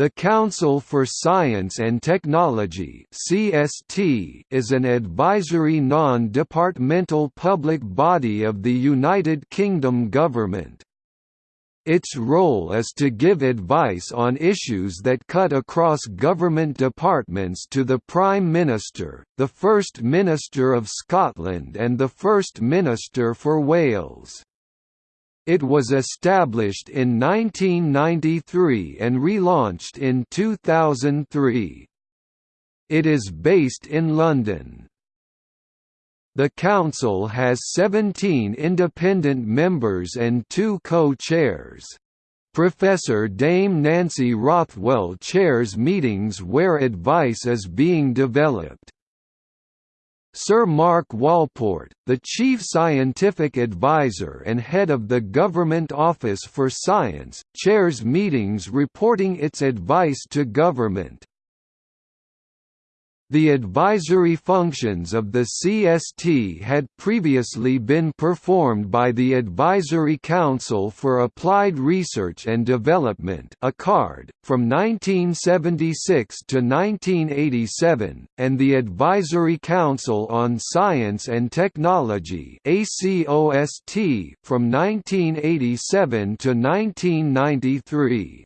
The Council for Science and Technology (CST) is an advisory non-departmental public body of the United Kingdom government. Its role is to give advice on issues that cut across government departments to the Prime Minister, the First Minister of Scotland and the First Minister for Wales. It was established in 1993 and relaunched in 2003. It is based in London. The Council has 17 independent members and two co-chairs. Professor Dame Nancy Rothwell chairs meetings where advice is being developed. Sir Mark Walport, the Chief Scientific Advisor and head of the Government Office for Science, chairs meetings reporting its advice to government. The advisory functions of the CST had previously been performed by the Advisory Council for Applied Research and Development ACARD from 1976 to 1987, and the Advisory Council on Science and Technology from 1987 to 1993.